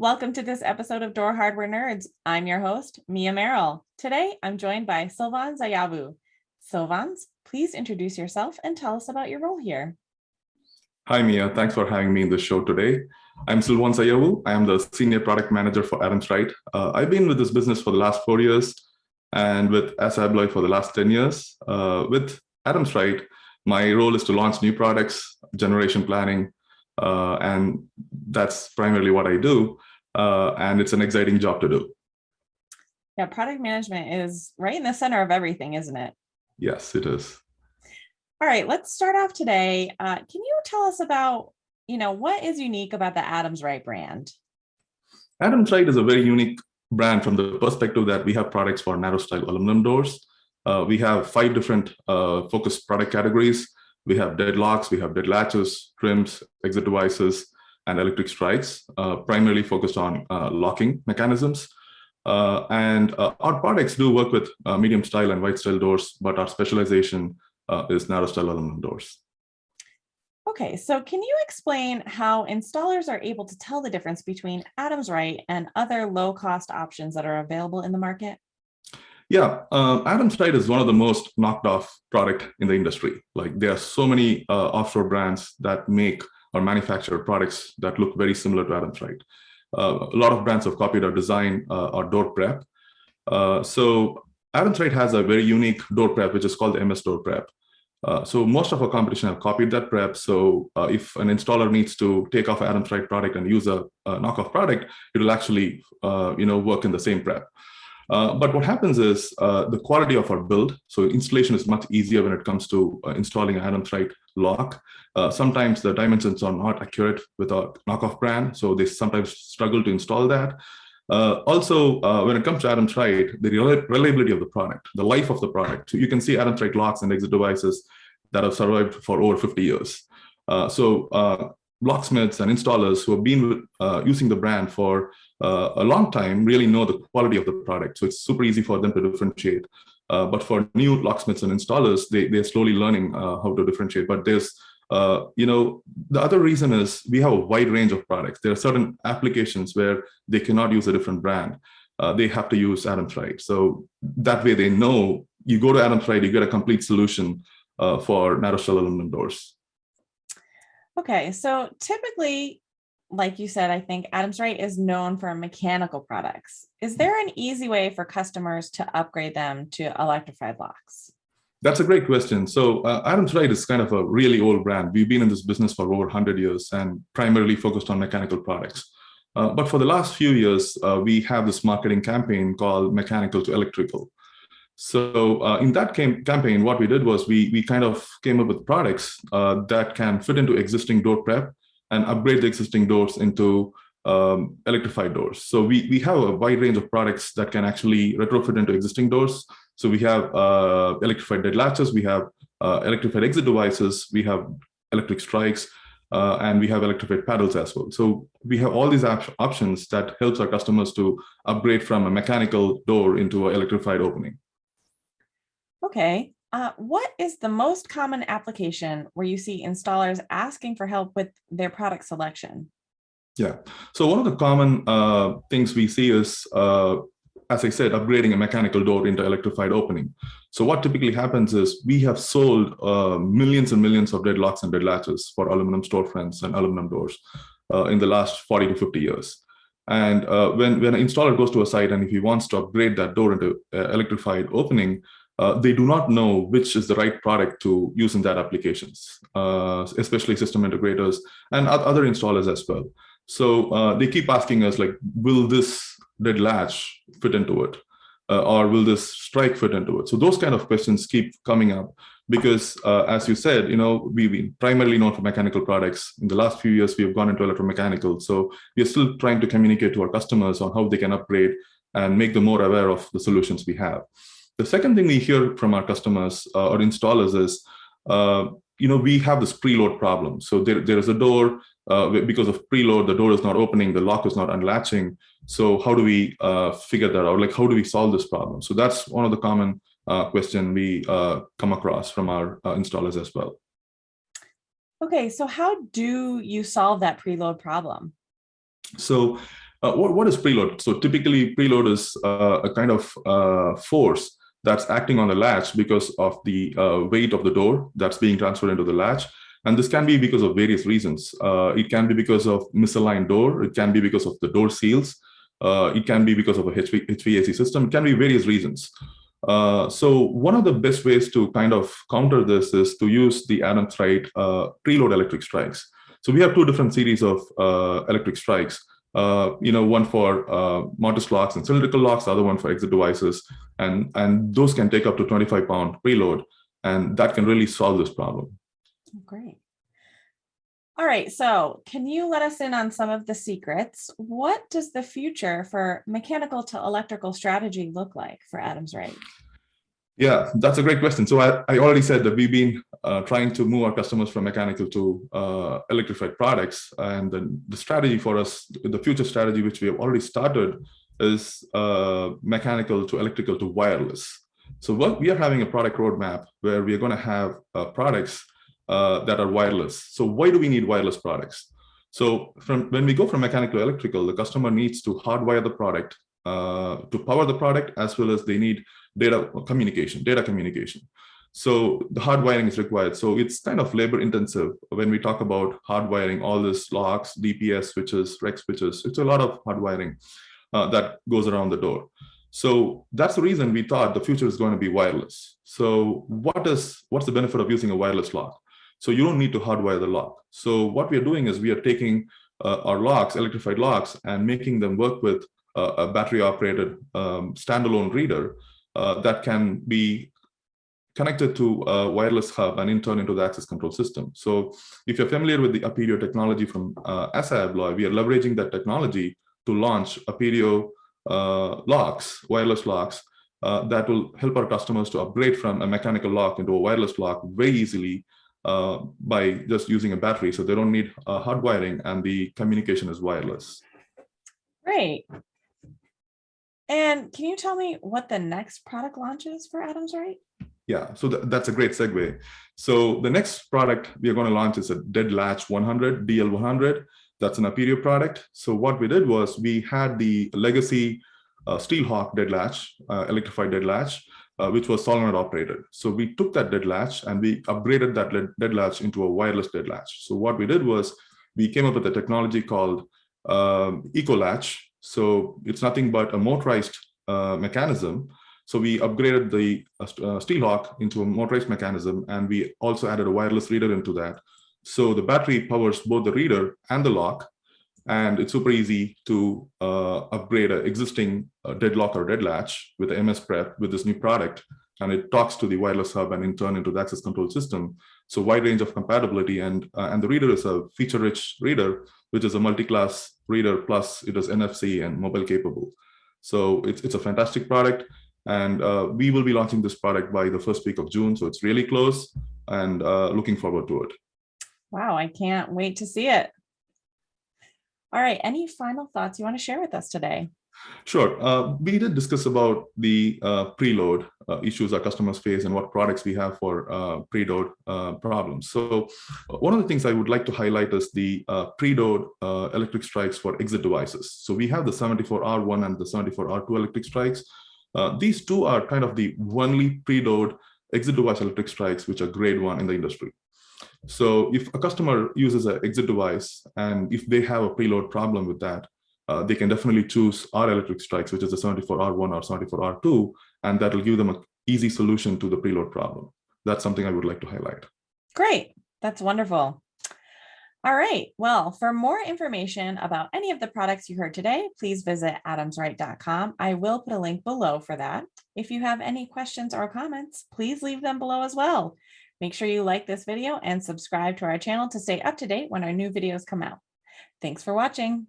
Welcome to this episode of Door Hardware Nerds. I'm your host, Mia Merrill. Today, I'm joined by Silvan Zayabu. Silvans, please introduce yourself and tell us about your role here. Hi, Mia. Thanks for having me in the show today. I'm Silvan Zayabu. I am the Senior Product Manager for Adams Rite. Uh, I've been with this business for the last four years and with ASSA ABLOY for the last 10 years. Uh, with Adams Rite, my role is to launch new products, generation planning, uh, and that's primarily what I do uh, and it's an exciting job to do. Yeah, product management is right in the center of everything, isn't it? Yes, it is. All right, let's start off today. Uh, can you tell us about, you know, what is unique about the Adams Rite brand? Adams Rite is a very unique brand from the perspective that we have products for narrow stile aluminum doors. Uh, we have five different uh, focused product categories. We have deadlocks, we have dead latches, trims, exit devices, and electric strikes, uh, primarily focused on uh, locking mechanisms. Uh, and our products do work with medium stile and wide stile doors, but our specialization is narrow stile aluminum doors. Okay, so can you explain how installers are able to tell the difference between Adams Rite and other low cost options that are available in the market? Yeah, uh, Adams Rite is one of the most knocked off product in the industry. Like there are so many uh, offshore brands that make or manufacture products that look very similar to Adams Rite. Uh, a lot of brands have copied our design uh, or door prep. Uh, so Adams Rite has a very unique door prep, which is called the MS door prep. Uh, so most of our competition have copied that prep. So uh, if an installer needs to take off Adams Rite product and use a, a knockoff product, it will actually, uh, you know, work in the same prep. Uh, but what happens is uh, the quality of our build, so installation is much easier when it comes to uh, installing a Adams Rite lock. Uh, sometimes the dimensions are not accurate with a knockoff brand, so they sometimes struggle to install that. Uh, also, when it comes to Adams Rite, the reliability of the product, the life of the product. You can see Adams Rite locks and exit devices that have survived for over 50 years. so locksmiths and installers who have been using the brand for uh, a long time really know the quality of the product. So it's super easy for them to differentiate. Uh, but for new locksmiths and installers, they, they're slowly learning uh, how to differentiate. But there's, uh, you know, the other reason is we have a wide range of products. There are certain applications where they cannot use a different brand. Uh, they have to use Adams Rite. So that way they know you go to Adams Rite, you get a complete solution uh, for narrow stile aluminum doors. Okay, so typically like you said, I think Adams Rite is known for mechanical products. Is there an easy way for customers to upgrade them to electrified locks? That's a great question. So uh, Adams Rite is kind of a really old brand. We've been in this business for over 100 years and primarily focused on mechanical products. Uh, but for the last few years, uh, we have this marketing campaign called Mechanical to Electrical. So uh, in that campaign, what we did was we, we kind of came up with products uh, that can fit into existing door prep and upgrade the existing doors into um, electrified doors. So we, we have a wide range of products that can actually retrofit into existing doors. So we have uh, electrified dead latches, we have uh, electrified exit devices, we have electric strikes, uh, and we have electrified paddles as well. So we have all these op options that helps our customers to upgrade from a mechanical door into an electrified opening. Okay, uh, what is the most common application where you see installers asking for help with their product selection? Yeah, so one of the common uh, things we see is, uh, as I said, upgrading a mechanical door into electrified opening. So what typically happens is we have sold uh, millions and millions of dead locks and dead latches for aluminum storefronts and aluminum doors uh, in the last 40 to 50 years. And when, when an installer goes to a site and if he wants to upgrade that door into electrified opening, uh, they do not know which is the right product to use in that applications, uh, especially system integrators and other installers as well. So uh, they keep asking us like, will this dead latch fit into it? Uh, or will this strike fit into it? So those kind of questions keep coming up because uh, as you said, you know, we've been primarily known for mechanical products. In the last few years, we have gone into electromechanical. So we're still trying to communicate to our customers on how they can upgrade and make them more aware of the solutions we have. The second thing we hear from our customers uh, or installers is, uh, you know, we have this preload problem. So there, there is a door, uh, because of preload, the door is not opening, the lock is not unlatching. So how do we uh, figure that out? Like, how do we solve this problem? So that's one of the common uh, question we uh, come across from our installers as well. Okay, so how do you solve that preload problem? So Uh, what, what is preload? So typically preload is uh, a kind of uh, force that's acting on the latch because of the uh, weight of the door that's being transferred into the latch. And this can be because of various reasons. Uh, it can be because of misaligned door. It can be because of the door seals. Uh, it can be because of a HV, HVAC system. It can be various reasons. Uh, so one of the best ways to kind of counter this is to use the Adams Rite uh, preload electric strikes. So we have two different series of uh, electric strikes. Uh, you know, one for uh, mortise locks and cylindrical locks, the other one for exit devices, and and those can take up to 25 pound preload, and that can really solve this problem. Great. All right, so can you let us in on some of the secrets? What does the future for mechanical to electrical strategy look like for Adams Rite? Yeah, that's a great question. So I, I already said that we've been uh, trying to move our customers from mechanical to uh, electrified products. And then the strategy for us, the future strategy, which we have already started, is uh, mechanical to electrical to wireless. So what we are having a product roadmap where we are going to have uh, products uh, that are wireless. So why do we need wireless products? So from when we go from mechanical to electrical, the customer needs to hardwire the product uh, to power the product as well as they need data communication, data communication. So the hardwiring is required. So it's kind of labor intensive when we talk about hardwiring all this locks, DPS switches, REX switches. It's a lot of hardwiring uh, that goes around the door. So that's the reason we thought the future is going to be wireless. So what is what's the benefit of using a wireless lock? So you don't need to hardwire the lock. So what we are doing is we are taking uh, our locks, electrified locks, and making them work with a battery operated um, standalone reader uh, that can be connected to a wireless hub and in turn into the access control system. So if you're familiar with the Aperio technology from uh, Abloy, we are leveraging that technology to launch Aperio uh, locks, wireless locks, uh, that will help our customers to upgrade from a mechanical lock into a wireless lock very easily uh, by just using a battery. So they don't need uh, hard wiring and the communication is wireless. Great. And can you tell me what the next product launch is for Adams Rite? Yeah, so th that's a great segue. So the next product we are going to launch is a Dead Latch 100, DL100. That's an Aperio product. So what we did was we had the legacy uh, Steelhawk Dead Latch, uh, electrified Dead Latch, uh, which was solenoid operated. So we took that dead latch and we upgraded that dead latch into a wireless dead latch. So what we did was we came up with a technology called um, Eco Latch. So it's nothing but a motorized uh, mechanism. So we upgraded the uh, uh, Steelhawk into a motorized mechanism, and we also added a wireless reader into that. So the battery powers both the reader and the lock, and it's super easy to uh, upgrade an existing uh, deadlock or dead latch with the MS Prep with this new product. And it talks to the wireless hub and in turn into the access control system. So wide range of compatibility and, uh, and the reader is a feature-rich reader, which is a multi-class reader plus it is NFC and mobile capable. So it's, it's a fantastic product. And uh, we will be launching this product by the first week of June. So it's really close and uh, looking forward to it. Wow, I can't wait to see it. All right, any final thoughts you want to share with us today? Sure. Uh, we did discuss about the uh, preload uh, issues our customers face and what products we have for uh, preload uh, problems. So uh, one of the things I would like to highlight is the preload electric strikes for exit devices. So we have the 74R1 and the 74R2 electric strikes. these two are kind of the only preload exit device electric strikes, which are grade one in the industry. So if a customer uses an exit device and if they have a preload problem with that, uh, they can definitely choose our electric strikes, which is the 74R1 or 74R2, and that will give them an easy solution to the preload problem. That's something I would like to highlight. Great. That's wonderful. All right. Well, for more information about any of the products you heard today, please visit adamsrite.com. I will put a link below for that. If you have any questions or comments, please leave them below as well. Make sure you like this video and subscribe to our channel to stay up to date when our new videos come out. Thanks for watching.